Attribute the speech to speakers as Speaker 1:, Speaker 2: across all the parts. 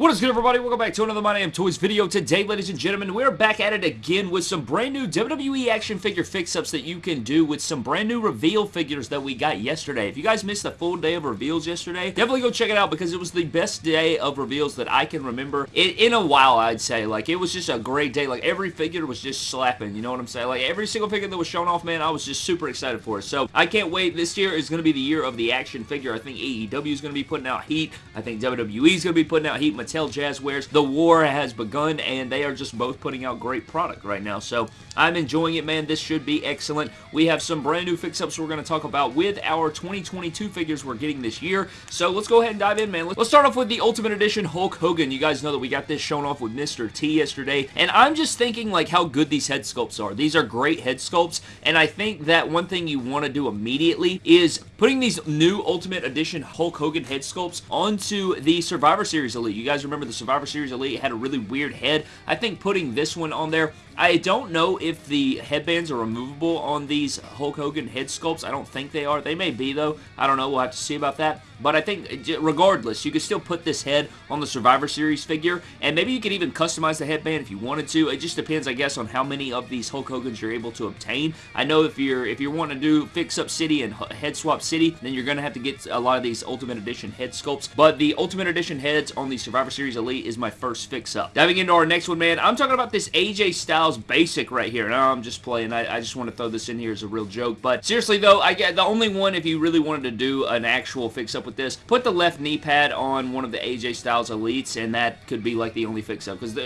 Speaker 1: What is good everybody? Welcome back to another My Damn Toys video. Today, ladies and gentlemen, we're back at it again with some brand new WWE action figure fix-ups that you can do with some brand new reveal figures that we got yesterday. If you guys missed the full day of reveals yesterday, definitely go check it out because it was the best day of reveals that I can remember in, in a while, I'd say. Like, it was just a great day. Like, every figure was just slapping, you know what I'm saying? Like, every single figure that was shown off, man, I was just super excited for it. So, I can't wait. This year is going to be the year of the action figure. I think AEW is going to be putting out heat. I think WWE is going to be putting out heat. Mattel Jazwares the war has begun, and they are just both putting out great product right now. So I'm enjoying it, man. This should be excellent. We have some brand new fix-ups we're going to talk about with our 2022 figures we're getting this year. So let's go ahead and dive in, man. Let's start off with the Ultimate Edition Hulk Hogan. You guys know that we got this shown off with Mr. T yesterday, and I'm just thinking like how good these head sculpts are. These are great head sculpts, and I think that one thing you want to do immediately is putting these new Ultimate Edition Hulk Hogan head sculpts onto the Survivor Series Elite. You guys remember the Survivor Series Elite had a really weird head. I think putting this one on there I don't know if the headbands are removable on these Hulk Hogan head sculpts. I don't think they are. They may be, though. I don't know. We'll have to see about that. But I think, regardless, you could still put this head on the Survivor Series figure, and maybe you could even customize the headband if you wanted to. It just depends, I guess, on how many of these Hulk Hogans you're able to obtain. I know if you're if you're wanting to do Fix Up City and Head Swap City, then you're going to have to get a lot of these Ultimate Edition head sculpts. But the Ultimate Edition heads on the Survivor Series Elite is my first Fix Up. Diving into our next one, man, I'm talking about this AJ Styles basic right here. No, oh, I'm just playing. I, I, just want to throw this in here as a real joke. But seriously, though, I get the only one, if you really wanted to do an actual fix-up with this, put the left knee pad on one of the AJ Styles Elites, and that could be like the only fix-up. Because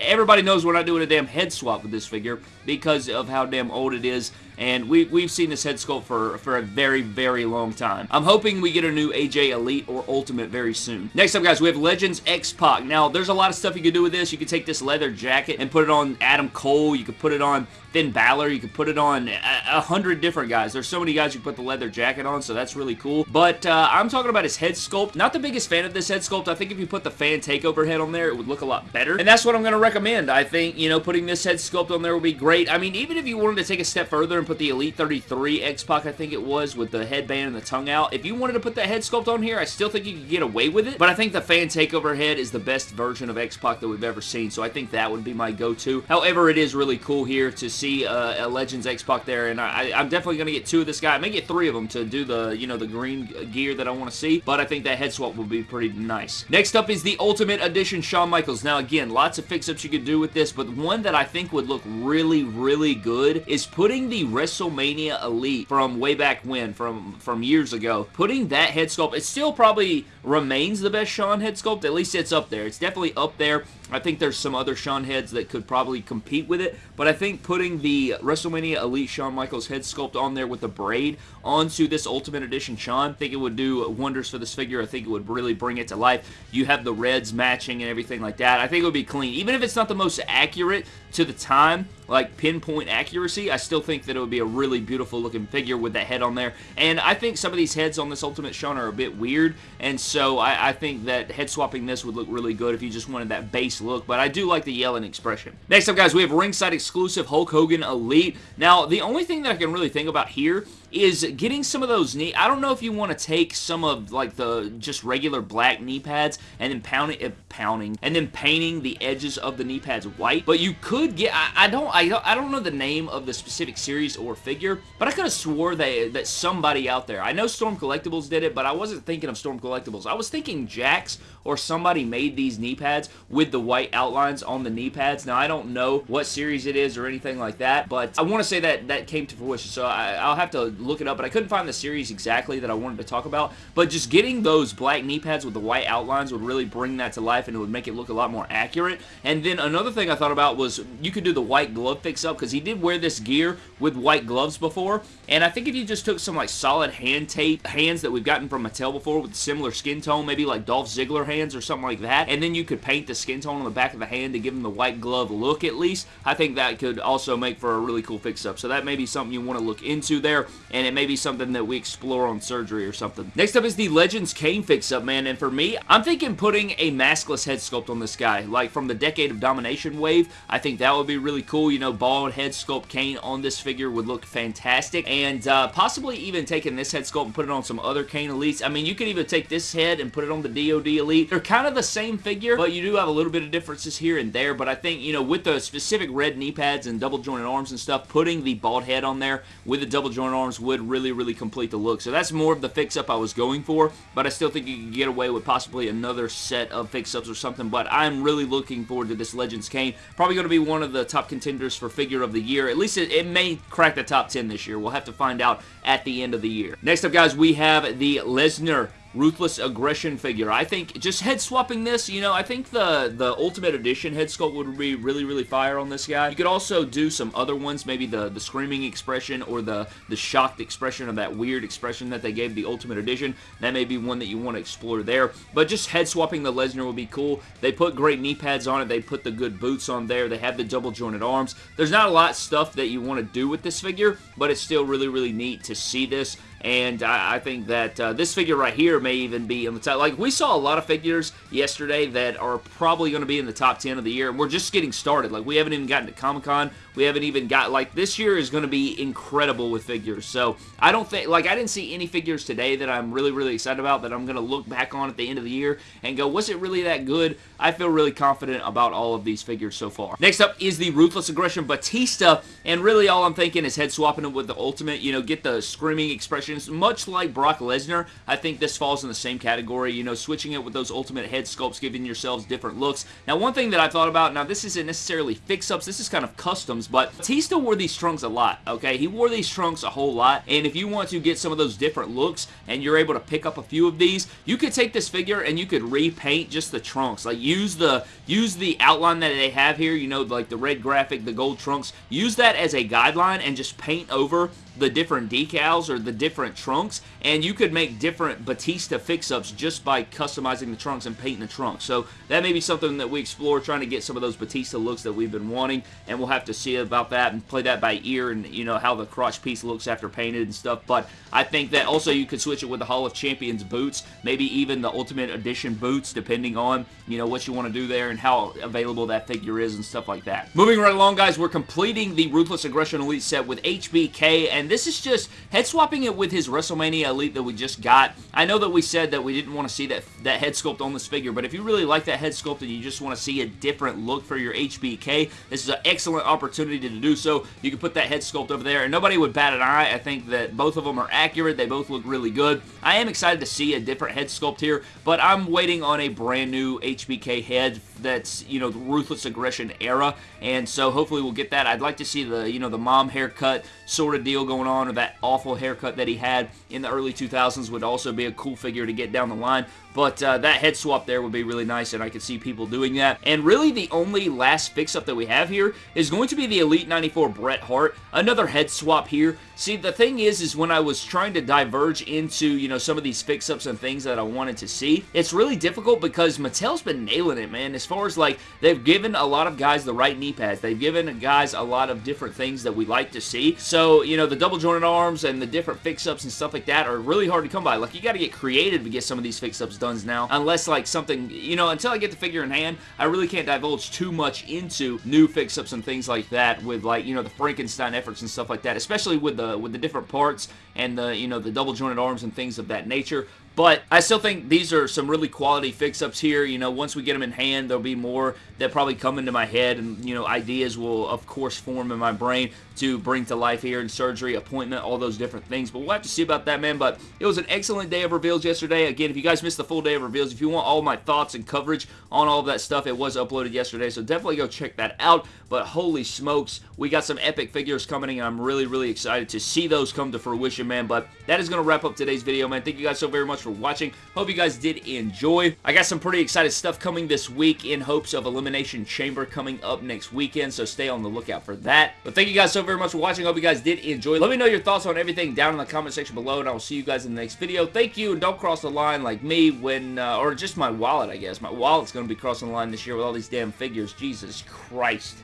Speaker 1: everybody knows we're not doing a damn head swap with this figure because of how damn old it is and we, we've seen this head sculpt for, for a very, very long time. I'm hoping we get a new AJ Elite or Ultimate very soon. Next up, guys, we have Legends X-Pac. Now, there's a lot of stuff you could do with this. You could take this leather jacket and put it on Adam Cole. You could put it on Finn Balor. You could put it on a, a hundred different guys. There's so many guys you put the leather jacket on, so that's really cool. But uh, I'm talking about his head sculpt. Not the biggest fan of this head sculpt. I think if you put the fan takeover head on there, it would look a lot better. And that's what I'm going to recommend. I think, you know, putting this head sculpt on there would be great. I mean, even if you wanted to take a step further and put the Elite 33 X-Pac, I think it was, with the headband and the tongue out, if you wanted to put that head sculpt on here, I still think you could get away with it. But I think the fan takeover head is the best version of X-Pac that we've ever seen, so I think that would be my go-to. However, it is really cool here to see uh, a Legends X-Pac there, and I, am definitely going to get two of this guy. I may get three of them to do the, you know, the green gear that I want to see, but I think that head swap will be pretty nice. Next up is the Ultimate Edition Shawn Michaels. Now, again, lots of fix-ups you could do with this, but one that I think would look really, really good is putting the WrestleMania Elite from way back when, from, from years ago, putting that head sculpt, it still probably remains the best Shawn head sculpt. At least it's up there. It's definitely up there. I think there's some other Shawn heads that could probably compete with it, but I think putting the WrestleMania Elite Shawn Michaels head sculpt on there with the braid onto this Ultimate Edition Shawn, I think it would do wonders for this figure. I think it would really bring it to life. You have the reds matching and everything like that. I think it would be clean. Even if it's not the most accurate to the time, like pinpoint accuracy, I still think that it would be a really beautiful looking figure with that head on there. And I think some of these heads on this Ultimate Shawn are a bit weird, and so I, I think that head swapping this would look really good if you just wanted that base look, but I do like the yelling expression. Next up, guys, we have ringside exclusive Hulk Hogan Elite. Now, the only thing that I can really think about here is getting some of those knee... I don't know if you want to take some of, like, the just regular black knee pads and then pounding, uh, pounding, and then painting the edges of the knee pads white, but you could get... I, I don't I I don't know the name of the specific series or figure, but I could have swore that, that somebody out there... I know Storm Collectibles did it, but I wasn't thinking of Storm Collectibles. I was thinking Jakks or somebody made these knee pads with the white outlines on the knee pads. Now, I don't know what series it is or anything like that, but I want to say that that came to fruition, so I, I'll have to look it up, but I couldn't find the series exactly that I wanted to talk about, but just getting those black knee pads with the white outlines would really bring that to life, and it would make it look a lot more accurate. And then another thing I thought about was you could do the white glove fix-up, because he did wear this gear with white gloves before, and I think if you just took some like solid hand tape hands that we've gotten from Mattel before with similar skin tone, maybe like Dolph Ziggler hands or something like that, and then you could paint the skin tone on the back of the hand to give him the white glove look at least, I think that could also make for a really cool fix-up. So that may be something you want to look into there, and it may be something that we explore on surgery or something. Next up is the Legends Kane fix-up, man, and for me, I'm thinking putting a maskless head sculpt on this guy, like from the Decade of Domination wave. I think that would be really cool. you know, bald head sculpt Kane on this figure would look fantastic, and uh, possibly even taking this head sculpt and put it on some other Kane Elites. I mean, you could even take this head and put it on the DoD Elite. They're kind of the same figure, but you do have a little bit of differences here and there, but I think, you know, with the specific red knee pads and double jointed arms and stuff, putting the bald head on there with the double jointed arms would really, really complete the look. So that's more of the fix-up I was going for, but I still think you could get away with possibly another set of fix-ups or something, but I'm really looking forward to this Legends Kane. Probably going to be one of the top contenders for figure of the year. At least it, it may crack the top 10 this year. We'll have to find out at the end of the year. Next up, guys, we have the Lesnar Ruthless Aggression figure. I think just head swapping this, you know, I think the, the Ultimate Edition head sculpt would be really, really fire on this guy. You could also do some other ones, maybe the, the screaming expression or the, the shocked expression of that weird expression that they gave the Ultimate Edition. That may be one that you want to explore there. But just head swapping the Lesnar would be cool. They put great knee pads on it. They put the good boots on there. They have the double jointed arms. There's not a lot stuff that you want to do with this figure, but it's still really, really neat to see this and I, I think that uh, this figure right here may even be in the top. Like, we saw a lot of figures yesterday that are probably going to be in the top 10 of the year, and we're just getting started. Like, we haven't even gotten to Comic-Con. We haven't even got, like, this year is going to be incredible with figures. So, I don't think, like, I didn't see any figures today that I'm really, really excited about that I'm going to look back on at the end of the year and go, was it really that good? I feel really confident about all of these figures so far. Next up is the Ruthless Aggression Batista, and really all I'm thinking is head swapping it with the Ultimate, you know, get the screaming expressions, much like Brock Lesnar, I think this falls in the same category, you know, switching it with those Ultimate head sculpts, giving yourselves different looks. Now, one thing that I thought about, now this isn't necessarily fix-ups, this is kind of customs, but Batista wore these trunks a lot, okay? He wore these trunks a whole lot, and if you want to get some of those different looks, and you're able to pick up a few of these, you could take this figure and you could repaint just the trunks. Like, use the use the outline that they have here, you know, like the red graphic, the gold trunks, use that as a guideline and just paint over the different decals or the different trunks and you could make different Batista fix-ups just by customizing the trunks and painting the trunks. So that may be something that we explore trying to get some of those Batista looks that we've been wanting and we'll have to see about that and play that by ear and you know how the crotch piece looks after painted and stuff but I think that also you could switch it with the Hall of Champions boots maybe even the Ultimate Edition boots depending on you know what you want to do there and how available that figure is and stuff like that. Moving right along guys we're completing the Ruthless Aggression Elite set with HBK and and this is just head swapping it with his WrestleMania Elite that we just got. I know that we said that we didn't want to see that, that head sculpt on this figure, but if you really like that head sculpt and you just want to see a different look for your HBK, this is an excellent opportunity to do so. You can put that head sculpt over there, and nobody would bat an eye. I think that both of them are accurate. They both look really good. I am excited to see a different head sculpt here, but I'm waiting on a brand new HBK head that's, you know, the Ruthless Aggression era, and so hopefully we'll get that. I'd like to see the, you know, the mom haircut sort of deal going on or that awful haircut that he had in the early 2000s would also be a cool figure to get down the line. But uh, that head swap there would be really nice, and I could see people doing that. And really, the only last fix-up that we have here is going to be the Elite 94 Bret Hart. Another head swap here. See, the thing is, is when I was trying to diverge into, you know, some of these fix-ups and things that I wanted to see, it's really difficult because Mattel's been nailing it, man. As far as, like, they've given a lot of guys the right knee pads. They've given guys a lot of different things that we like to see. So, you know, the double jointed arms and the different fix-ups and stuff like that are really hard to come by. Like, you got to get creative to get some of these fix-ups done now. Unless, like, something, you know, until I get the figure in hand, I really can't divulge too much into new fix-ups and things like that with, like, you know, the Frankenstein efforts and stuff like that, especially with the with the different parts and the, you know, the double jointed arms and things of that nature. But I still think these are some really quality fix-ups here. You know, once we get them in hand, there'll be more that probably come into my head. And, you know, ideas will, of course, form in my brain to bring to life here in surgery, appointment, all those different things. But we'll have to see about that, man. But it was an excellent day of reveals yesterday. Again, if you guys missed the full day of reveals, if you want all my thoughts and coverage on all of that stuff, it was uploaded yesterday. So definitely go check that out. But holy smokes, we got some epic figures coming, and I'm really, really excited to see those come to fruition, man. But that is going to wrap up today's video, man. Thank you guys so very much for watching. Hope you guys did enjoy. I got some pretty excited stuff coming this week in hopes of Elimination Chamber coming up next weekend, so stay on the lookout for that. But thank you guys so very much for watching. Hope you guys did enjoy. Let me know your thoughts on everything down in the comment section below, and I will see you guys in the next video. Thank you, and don't cross the line like me when, uh, or just my wallet, I guess. My wallet's going to be crossing the line this year with all these damn figures. Jesus Christ.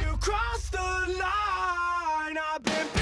Speaker 1: You crossed the line.